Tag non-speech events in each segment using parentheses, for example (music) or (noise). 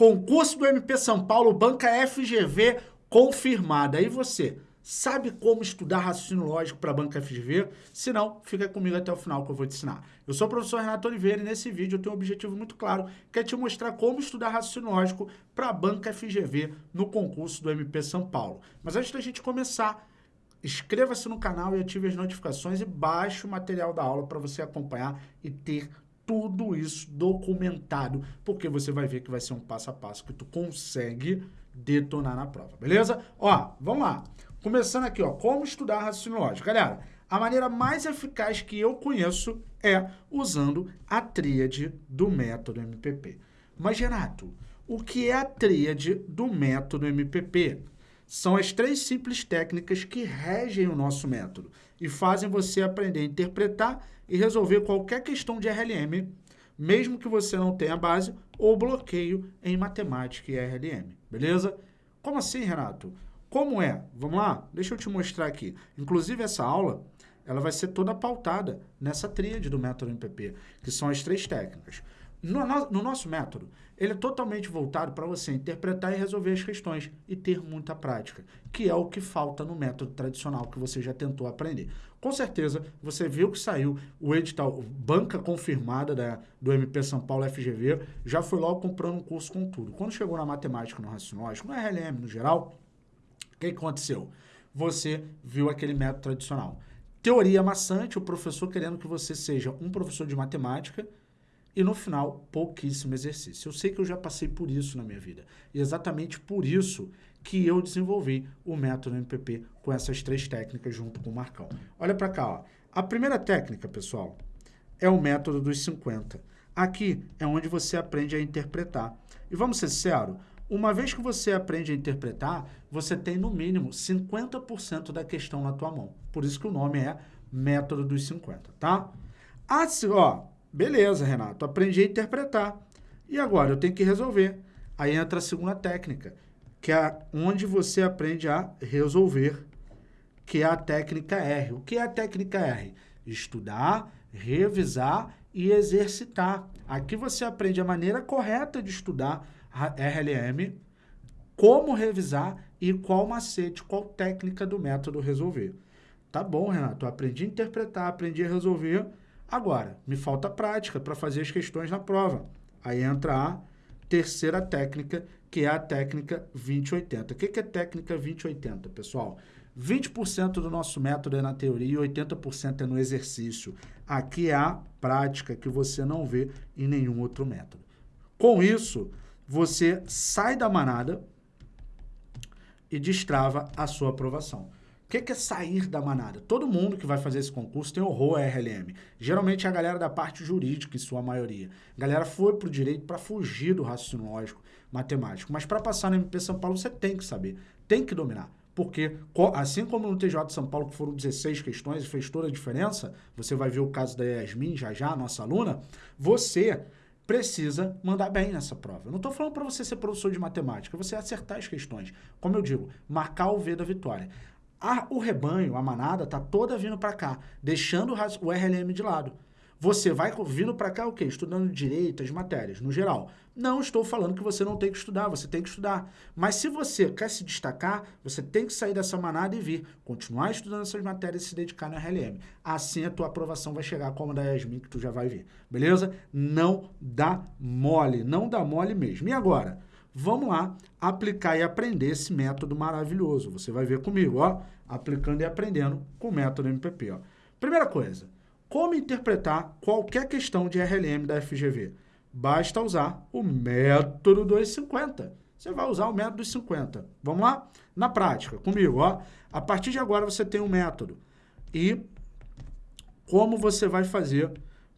Concurso do MP São Paulo, banca FGV confirmada. Aí você sabe como estudar raciocínio lógico para a banca FGV? Se não, fica comigo até o final que eu vou te ensinar. Eu sou o professor Renato Oliveira e nesse vídeo eu tenho um objetivo muito claro, que é te mostrar como estudar raciocínio lógico para a banca FGV no concurso do MP São Paulo. Mas antes da gente começar, inscreva-se no canal e ative as notificações e baixe o material da aula para você acompanhar e ter tudo isso documentado, porque você vai ver que vai ser um passo a passo que tu consegue detonar na prova, beleza? Ó, vamos lá. Começando aqui, ó, como estudar raciocínio lógico. Galera, a maneira mais eficaz que eu conheço é usando a tríade do método MPP. Mas, Renato, o que é a tríade do método MPP? São as três simples técnicas que regem o nosso método e fazem você aprender a interpretar e resolver qualquer questão de RLM, mesmo que você não tenha base ou bloqueio em matemática e RLM, beleza? Como assim, Renato? Como é? Vamos lá? Deixa eu te mostrar aqui. Inclusive, essa aula ela vai ser toda pautada nessa tríade do método MPP, que são as três técnicas. No, no, nosso método, ele é totalmente voltado para você interpretar e resolver as questões e ter muita prática, que é o que falta no método tradicional que você já tentou aprender. Com certeza, você viu que saiu o edital banca confirmada da, do MP São Paulo FGV, já foi logo comprando um curso com tudo. Quando chegou na matemática, no raciocínio no RLM no geral, o que aconteceu? Você viu aquele método tradicional. Teoria maçante, o professor querendo que você seja um professor de matemática, e no final, pouquíssimo exercício. Eu sei que eu já passei por isso na minha vida. E exatamente por isso que eu desenvolvi o método MPP com essas três técnicas junto com o Marcão. Olha para cá, ó. A primeira técnica, pessoal, é o método dos 50. Aqui é onde você aprende a interpretar. E vamos ser sinceros, uma vez que você aprende a interpretar, você tem no mínimo 50% da questão na tua mão. Por isso que o nome é método dos 50, tá? Assim, ó, Beleza, Renato, aprendi a interpretar. E agora eu tenho que resolver. Aí entra a segunda técnica, que é onde você aprende a resolver, que é a técnica R. O que é a técnica R? Estudar, revisar e exercitar. Aqui você aprende a maneira correta de estudar RLM, como revisar e qual macete, qual técnica do método resolver. Tá bom, Renato, eu aprendi a interpretar, aprendi a resolver, Agora, me falta prática para fazer as questões na prova. Aí entra a terceira técnica, que é a técnica 2080. O que é técnica 2080, pessoal? 20% do nosso método é na teoria e 80% é no exercício. Aqui é a prática que você não vê em nenhum outro método. Com isso, você sai da manada e destrava a sua aprovação. O que, que é sair da manada? Todo mundo que vai fazer esse concurso tem horror a RLM. Geralmente é a galera da parte jurídica, em sua maioria. A galera foi para o direito para fugir do raciocínio lógico matemático. Mas para passar no MP São Paulo, você tem que saber, tem que dominar. Porque, assim como no TJ de São Paulo, que foram 16 questões e fez toda a diferença, você vai ver o caso da Yasmin, já já, nossa aluna, você precisa mandar bem nessa prova. Eu não estou falando para você ser professor de matemática, você acertar as questões. Como eu digo, marcar o V da vitória. A, o rebanho, a manada, tá toda vindo para cá, deixando o RLM de lado. Você vai vindo para cá o quê? Estudando direito, as matérias, no geral. Não estou falando que você não tem que estudar, você tem que estudar. Mas se você quer se destacar, você tem que sair dessa manada e vir, continuar estudando essas matérias e se dedicar no RLM. Assim a tua aprovação vai chegar como a da Yasmin, que tu já vai ver. Beleza? Não dá mole, não dá mole mesmo. E agora? Vamos lá aplicar e aprender esse método maravilhoso. Você vai ver comigo, ó, aplicando e aprendendo com o método MPP. Ó. Primeira coisa, como interpretar qualquer questão de RLM da FGV? Basta usar o método 250. Você vai usar o método dos 50. Vamos lá? Na prática, comigo, ó. A partir de agora você tem um método. E como você vai fazer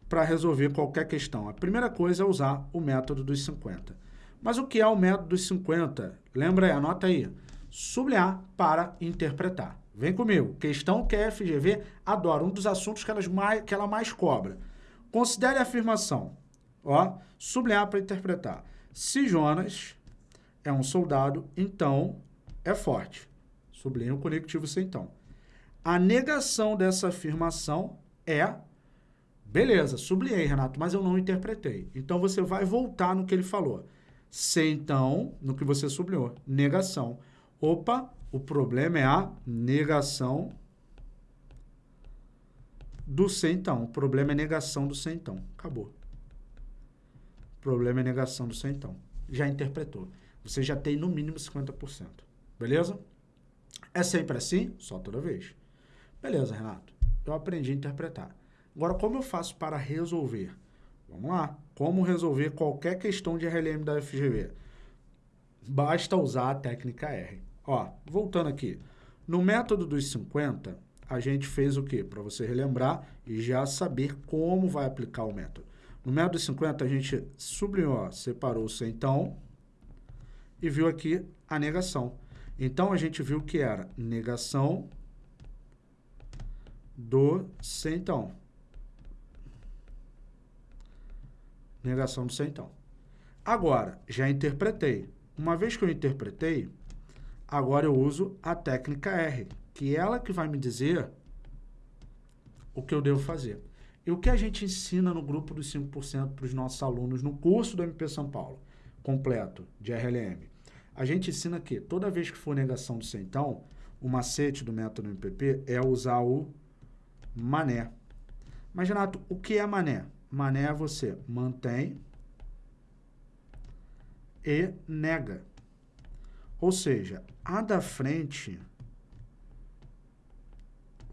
para resolver qualquer questão? A primeira coisa é usar o método dos 50. Mas o que é o método dos 50? Lembra aí, anota aí. Sublinhar para interpretar. Vem comigo. Questão que a FGV adora. Um dos assuntos que, elas mais, que ela mais cobra. Considere a afirmação. Ó, sublinhar para interpretar. Se Jonas é um soldado, então é forte. Sublinha o conectivo sem então. A negação dessa afirmação é... Beleza, sublinhei, Renato, mas eu não interpretei. Então, você vai voltar no que ele falou. C, então, no que você sublinhou, negação. Opa, o problema é a negação do C, então. O problema é negação do C, então. Acabou. O problema é negação do C, então. Já interpretou. Você já tem no mínimo 50%. Beleza? É sempre assim? Só toda vez. Beleza, Renato. Eu aprendi a interpretar. Agora, como eu faço para resolver? Vamos lá. Como resolver qualquer questão de RLM da FGV? Basta usar a técnica R. Ó, voltando aqui. No método dos 50, a gente fez o quê? Para você relembrar e já saber como vai aplicar o método. No método dos 50, a gente sublinhou, separou o centão e viu aqui a negação. Então, a gente viu que era negação do centão. Negação do centão. Agora, já interpretei. Uma vez que eu interpretei, agora eu uso a técnica R, que é ela que vai me dizer o que eu devo fazer. E o que a gente ensina no grupo dos 5% para os nossos alunos no curso do MP São Paulo, completo, de RLM? A gente ensina que toda vez que for negação do centão, o macete do método MPP é usar o mané. Mas, Renato, o que é mané? Mané é você mantém e nega. Ou seja, a da frente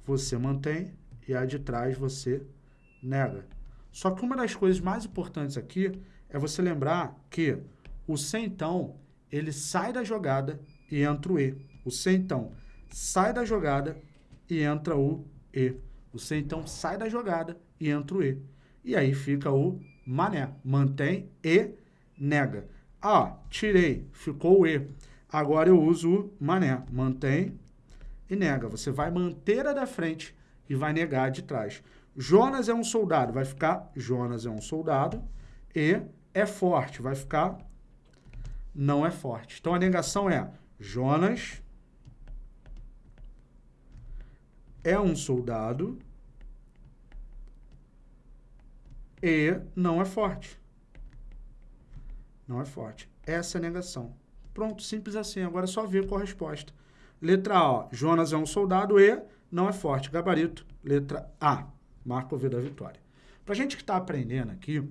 você mantém e a de trás você nega. Só que uma das coisas mais importantes aqui é você lembrar que o centão, ele sai da jogada e entra o E. O centão sai da jogada e entra o E. O centão sai da jogada e entra o E. E aí fica o mané. Mantém e nega. Ah, tirei, ficou o E. Agora eu uso o mané. Mantém e nega. Você vai manter a da frente e vai negar a de trás. Jonas é um soldado, vai ficar Jonas é um soldado. E é forte, vai ficar não é forte. Então a negação é Jonas é um soldado e não é forte. Não é forte. Essa é a negação. Pronto, simples assim. Agora é só ver qual a resposta. Letra A, Jonas é um soldado e não é forte. Gabarito, letra A. Marca o V da vitória. Para a gente que está aprendendo aqui,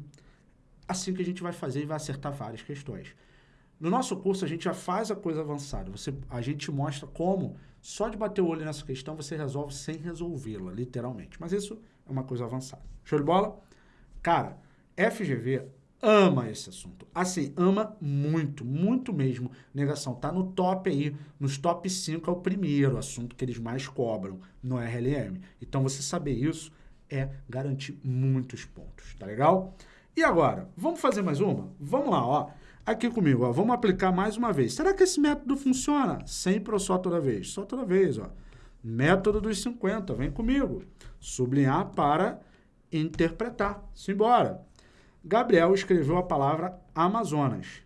assim que a gente vai fazer e vai acertar várias questões. No nosso curso, a gente já faz a coisa avançada. Você, a gente mostra como, só de bater o olho nessa questão, você resolve sem resolvê-la, literalmente. Mas isso é uma coisa avançada. Show de bola? Cara, FGV ama esse assunto. Assim, ama muito, muito mesmo. Negação tá no top aí, nos top 5 é o primeiro assunto que eles mais cobram no RLM. Então, você saber isso é garantir muitos pontos, tá legal? E agora, vamos fazer mais uma? Vamos lá, ó. Aqui comigo, ó, vamos aplicar mais uma vez. Será que esse método funciona? Sempre ou só toda vez? Só toda vez, ó. Método dos 50, vem comigo. Sublinhar para interpretar. Simbora. Gabriel escreveu a palavra Amazonas.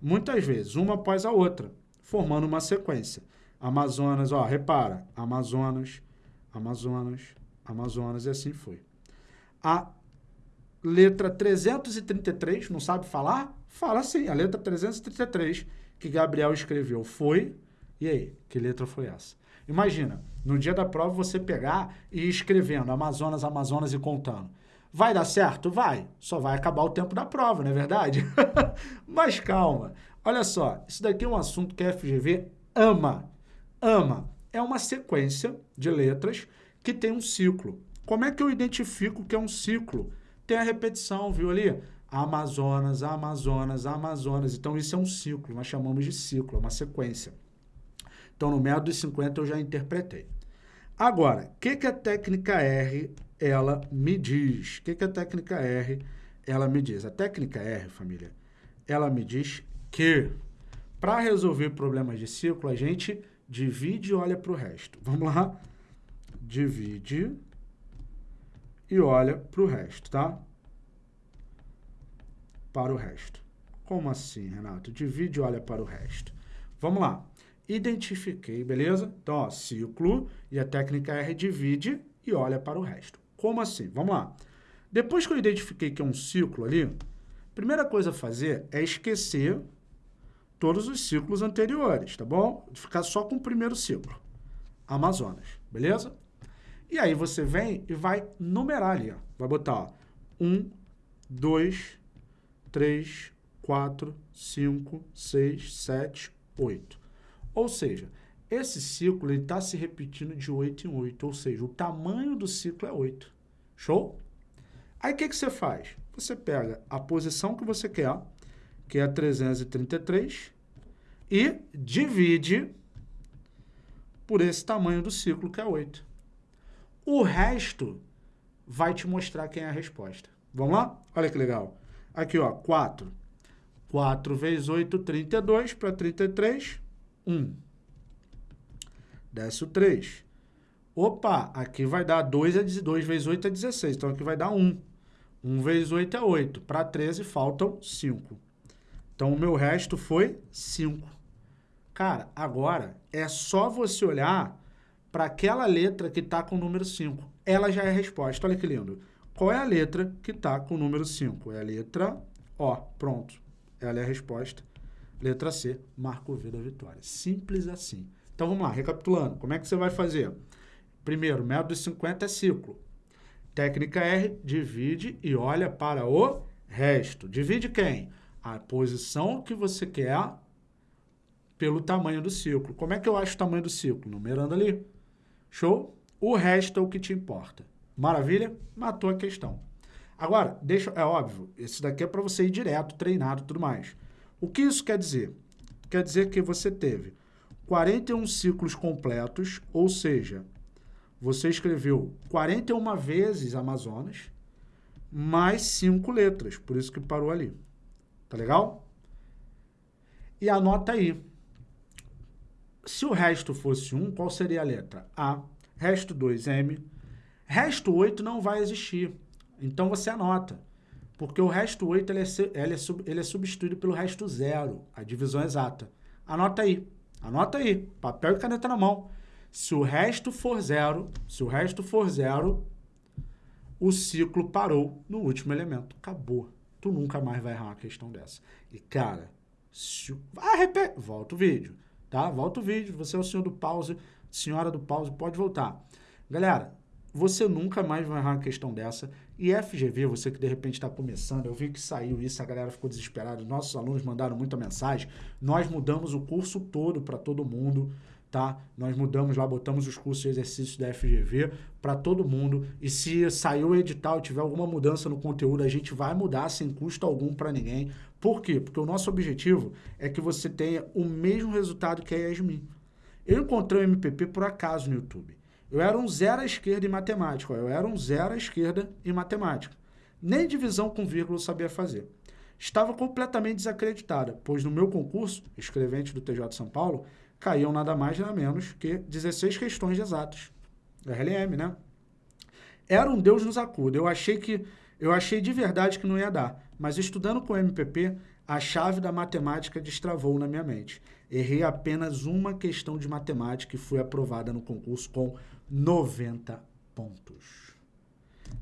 Muitas vezes, uma após a outra, formando uma sequência. Amazonas, ó, repara. Amazonas, Amazonas, Amazonas, e assim foi. A letra 333, não sabe falar? Fala sim, a letra 333 que Gabriel escreveu foi. E aí, que letra foi essa? Imagina, no dia da prova você pegar e ir escrevendo Amazonas, Amazonas e contando. Vai dar certo? Vai. Só vai acabar o tempo da prova, não é verdade? (laughs) Mas calma. Olha só, isso daqui é um assunto que a FGV ama. Ama. É uma sequência de letras que tem um ciclo. Como é que eu identifico que é um ciclo? Tem a repetição, viu ali? Amazonas, Amazonas, Amazonas. Então, isso é um ciclo, nós chamamos de ciclo, é uma sequência. Então, no método dos 50 eu já interpretei. Agora, o que, que a técnica R ela me diz? O que, que a técnica R ela me diz? A técnica R, família, ela me diz que para resolver problemas de ciclo, a gente divide e olha para o resto. Vamos lá? Divide e olha para o resto, tá? Para o resto. Como assim, Renato? Divide e olha para o resto. Vamos lá identifiquei, beleza? Então, ó, ciclo e a técnica R divide e olha para o resto. Como assim? Vamos lá. Depois que eu identifiquei que é um ciclo ali, Primeira coisa a fazer é esquecer todos os ciclos anteriores, tá bom? Ficar só com o primeiro ciclo. Amazonas, beleza? E aí você vem e vai numerar ali, ó. Vai botar, ó, 1, 2, 3, 4, 5, 6, 7, 8. Ou seja, esse ciclo está se repetindo de 8 em 8, ou seja, o tamanho do ciclo é 8. Show? Aí o que, que você faz? Você pega a posição que você quer, que é 333, e divide por esse tamanho do ciclo, que é 8. O resto vai te mostrar quem é a resposta. Vamos lá? Olha que legal. Aqui, ó, 4. 4 vezes 8, 32. Para 33, 1. Desce o 3. Opa, aqui vai dar 2, é 2 vezes 8 é 16. Então, aqui vai dar 1. 1 vezes 8 é 8. Para 13, faltam 5. Então, o meu resto foi 5. Cara, agora é só você olhar para aquela letra que está com o número 5. Ela já é a resposta. Olha que lindo. Qual é a letra que está com o número 5? É a letra O. Pronto. Ela é a resposta. Letra C, marca o V da vitória. Simples assim. Então vamos lá, recapitulando. Como é que você vai fazer? Primeiro, método 50 é ciclo. Técnica R, divide e olha para o resto. Divide quem? A posição que você quer pelo tamanho do ciclo. Como é que eu acho o tamanho do ciclo? Numerando ali. Show? O resto é o que te importa. Maravilha? Matou a questão. Agora, deixa, é óbvio, esse daqui é para você ir direto, treinado e tudo mais. O que isso quer dizer? Quer dizer que você teve 41 ciclos completos, ou seja, você escreveu 41 vezes Amazonas, mais 5 letras, por isso que parou ali. Tá legal? E anota aí. Se o resto fosse 1, qual seria a letra? A. Resto 2, M. Resto 8 não vai existir. Então você anota. Porque o resto 8 ele é, ele, é ele é substituído pelo resto 0, a divisão exata. Anota aí. Anota aí. Papel e caneta na mão. Se o resto for zero, se o resto for zero, o ciclo parou no último elemento. Acabou. Tu nunca mais vai errar uma questão dessa. E, cara, se... ah, repete. Volta o vídeo, tá? Volta o vídeo. Você é o senhor do pause, senhora do pause, pode voltar. Galera, você nunca mais vai errar uma questão dessa. E FGV, você que de repente está começando, eu vi que saiu isso, a galera ficou desesperada, nossos alunos mandaram muita mensagem. Nós mudamos o curso todo para todo mundo, tá? Nós mudamos lá, botamos os cursos de exercícios da FGV para todo mundo. E se saiu o edital, tiver alguma mudança no conteúdo, a gente vai mudar sem custo algum para ninguém. Por quê? Porque o nosso objetivo é que você tenha o mesmo resultado que a Yasmin. Eu encontrei o MPP por acaso no YouTube. Eu era um zero à esquerda em matemática. Eu era um zero à esquerda em matemática. Nem divisão com vírgula eu sabia fazer. Estava completamente desacreditada, pois no meu concurso, escrevente do TJ de São Paulo, caíam nada mais nada menos que 16 questões exatas. RLM, né? Era um Deus nos acuda. Eu achei que eu achei de verdade que não ia dar, mas estudando com o MPP, a chave da matemática destravou na minha mente. Errei apenas uma questão de matemática e fui aprovada no concurso com 90 pontos.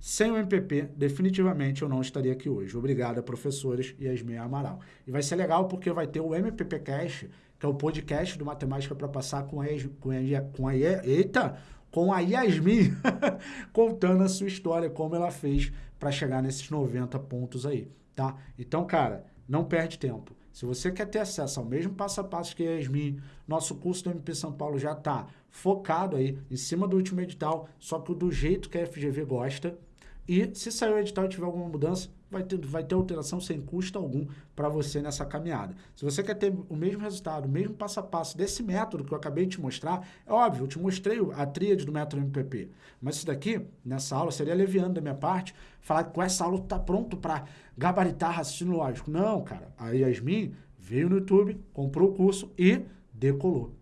Sem o MPP, definitivamente eu não estaria aqui hoje. Obrigado, professores Yasmin Amaral. E vai ser legal porque vai ter o MPP Cast, que é o podcast do Matemática para passar com a, com a, com a, eita, com a Yasmin, (laughs) contando a sua história, como ela fez para chegar nesses 90 pontos aí, tá? Então, cara, não perde tempo. Se você quer ter acesso ao mesmo passo a passo que a Yasmin, nosso curso do MP São Paulo já está focado aí em cima do último edital, só que do jeito que a FGV gosta. E se sair o edital e tiver alguma mudança, vai ter, vai ter alteração sem custo algum para você nessa caminhada. Se você quer ter o mesmo resultado, o mesmo passo a passo desse método que eu acabei de te mostrar, é óbvio, eu te mostrei a tríade do método MPP. Mas isso daqui, nessa aula, seria leviano da minha parte, falar que com essa aula está pronto para gabaritar raciocínio lógico. Não, cara. A Yasmin veio no YouTube, comprou o curso e decolou.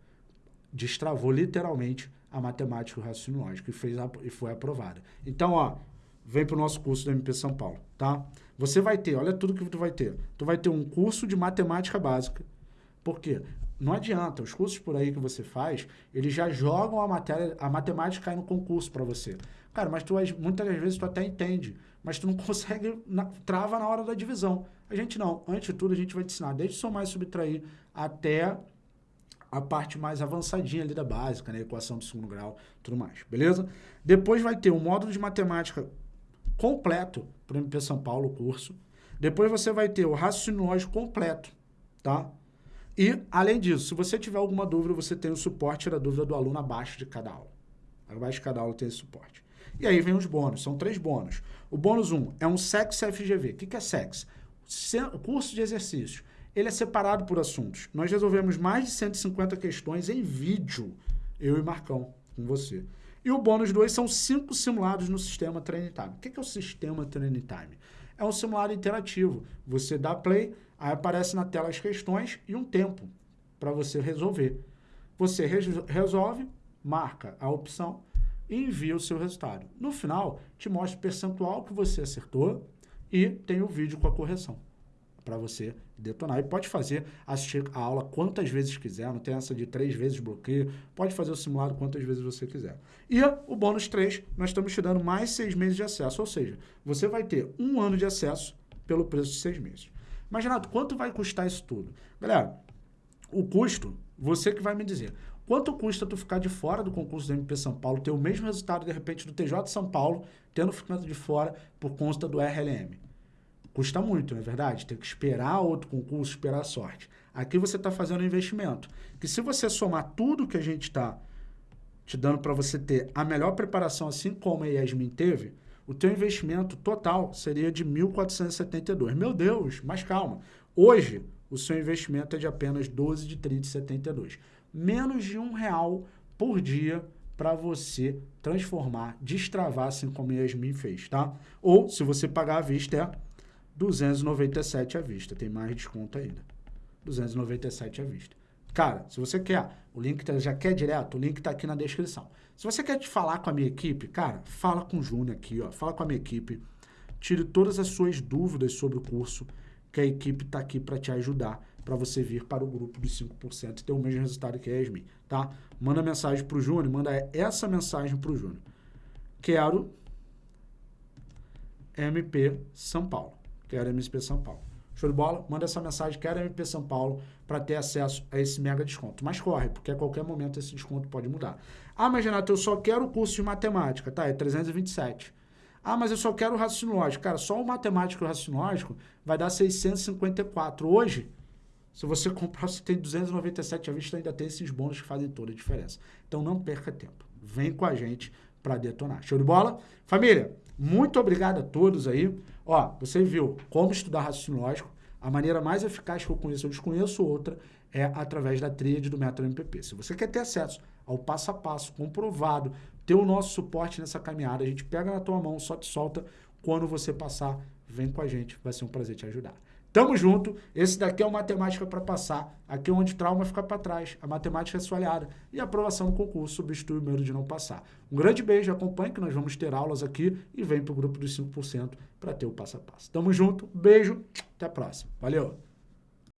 Destravou literalmente a matemática e o raciocínio lógico e, fez a, e foi aprovada. Então, ó, vem para o nosso curso do MP São Paulo, tá? Você vai ter, olha tudo que tu vai ter. Tu vai ter um curso de matemática básica. Por quê? Não adianta, os cursos por aí que você faz, eles já jogam a matéria, a matemática cai no concurso para você. Cara, mas tu, muitas vezes tu até entende, mas tu não (laughs) consegue, na, trava na hora da divisão. A gente não. Antes de tudo, a gente vai te ensinar desde somar e subtrair até a parte mais avançadinha ali da básica, né? Equação do segundo grau, tudo mais, beleza? Depois vai ter um módulo de matemática completo para o MP São Paulo, o curso. Depois você vai ter o raciocínio lógico completo, tá? E, além disso, se você tiver alguma dúvida, você tem o suporte da dúvida do aluno abaixo de cada aula. Abaixo de cada aula tem esse suporte. E aí vem os bônus, são três bônus. O bônus 1 um é um SEX FGV. O que é SEX? Curso de exercícios ele é separado por assuntos. Nós resolvemos mais de 150 questões em vídeo, eu e Marcão, com você. E o bônus 2 são cinco simulados no sistema Training Time. O que é o sistema Training Time? É um simulado interativo. Você dá play, aí aparece na tela as questões e um tempo para você resolver. Você resolve, marca a opção e envia o seu resultado. No final, te mostra o percentual que você acertou e tem o vídeo com a correção para você detonar. E pode fazer, assistir a aula quantas vezes quiser, não tem essa de três vezes bloqueio, pode fazer o simulado quantas vezes você quiser. E o bônus 3, nós estamos te dando mais seis meses de acesso, ou seja, você vai ter um ano de acesso pelo preço de seis meses. Mas, Renato, quanto vai custar isso tudo? Galera, o custo, você que vai me dizer. Quanto custa tu ficar de fora do concurso do MP São Paulo, ter o mesmo resultado, de repente, do TJ São Paulo, tendo ficado de fora por conta do RLM? Custa muito, não é verdade? Tem que esperar outro concurso, esperar a sorte. Aqui você está fazendo um investimento. Que se você somar tudo que a gente está te dando para você ter a melhor preparação, assim como a Yasmin teve, o teu investimento total seria de 1.472. Meu Deus, mas calma. Hoje, o seu investimento é de apenas 12 de 30,72. Menos de um real por dia para você transformar, destravar, assim como a Yasmin fez, tá? Ou, se você pagar à vista, é 297 à vista. Tem mais desconto ainda. 297 à vista. Cara, se você quer, o link tá, já quer direto, o link tá aqui na descrição. Se você quer te falar com a minha equipe, cara, fala com o Júnior aqui, ó. Fala com a minha equipe. Tire todas as suas dúvidas sobre o curso, que a equipe tá aqui para te ajudar, para você vir para o grupo dos 5% e ter o mesmo resultado que a Yasmin, tá? Manda mensagem pro Júnior, manda essa mensagem pro Júnior. Quero MP São Paulo quero MP São Paulo. Show de bola? Manda essa mensagem, quero MP São Paulo, para ter acesso a esse mega desconto. Mas corre, porque a qualquer momento esse desconto pode mudar. Ah, mas Renato, eu só quero o curso de matemática, tá? É 327. Ah, mas eu só quero o raciocínio lógico. Cara, só o matemático e o raciocínio lógico vai dar 654. Hoje, se você (laughs) comprar, você tem 297 à vista, ainda tem esses bônus que fazem toda a diferença. Então não perca tempo. Vem com a gente para detonar. Show de bola? Família, muito obrigado a todos aí. Ó, você viu como estudar raciocínio lógico. A maneira mais eficaz que eu conheço, eu desconheço outra, é através da tríade do método MPP. Se você quer ter acesso ao passo a passo, comprovado, ter o nosso suporte nessa caminhada, a gente pega na tua mão, só te solta quando você passar, vem com a gente, vai ser um prazer te ajudar. Tamo junto. Esse daqui é o Matemática para Passar. Aqui é onde trauma fica para trás. A matemática é sua aliada. E a aprovação no concurso substitui o medo de não passar. Um grande beijo, acompanhe que nós vamos ter aulas aqui e vem para o grupo dos 5% para ter o passo a passo. Tamo junto, beijo, até a próxima. Valeu!